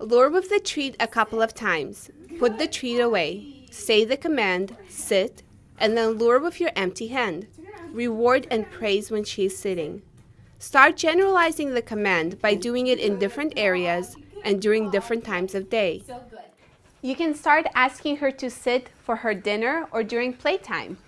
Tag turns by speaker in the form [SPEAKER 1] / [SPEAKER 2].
[SPEAKER 1] Lure with the treat a couple of times. Put the treat away. Say the command, sit, and then lure with your empty hand. Reward and praise when she is sitting. Start generalizing the command by doing it in different areas and during different times of day. You can start asking her to sit for her dinner or during playtime.